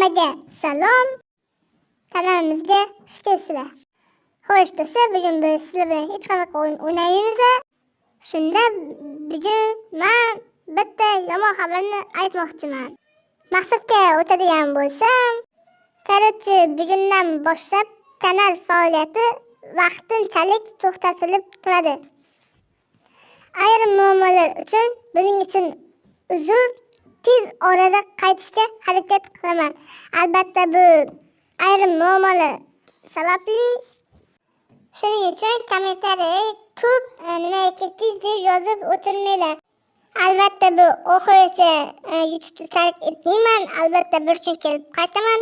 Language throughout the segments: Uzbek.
Hammaga salom. Kanalimizga xush kelibsizlar. Xo'sh do'stlar, bugun biz sizlar bilan hech qanaqa o'yin o'ynaymiz. Shunda bugun men bitta yomon xabarni aytmoqchiman. Maqsadga o'tadigan bo'lsam, короче, bugundan boshlab kanal faoliyati vaqtinchalik to'xtatilib turadi. Ayrim muammolar uchun buning uchun uzr tez orada qaytishga harakat qilaman. Albatta bu ayrim muammolar sababli shuning uchun kommentariy ko'p e, nima nimaiki tez deb yozib o'tirmanglar. Albatta bu oxirigacha e, youtubeni tark etmayman. Albatta bir kun kelib qaytaman.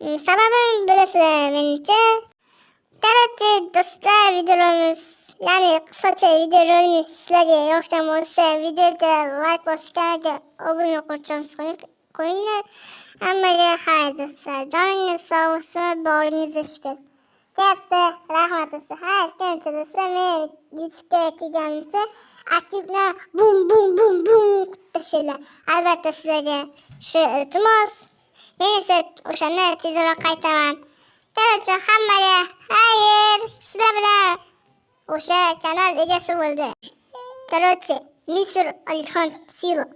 Mm, Sababini bilasizlar menimcha. Короче, do'stlar, videomiz ya'ni video videorolik sizlarga yoqgan bo'lsa videoga like bosib kanalga obuna qilishimiz qo'yinglar hammaga xayr do'stlar joningiz sog' bo'lsin boringizga shukur katta rahmat do'stlar ha aytgancha do'stlar men youtubega kelganimcha aktivlar bum bum bum bum qilishinglar albatta sizlarga shu iltimos men esa o'shanda tezroq qaytaman короче hammaga hayr. sizlar bilan o'sha kanal egasi bo'ldi. Короче misr alixon сила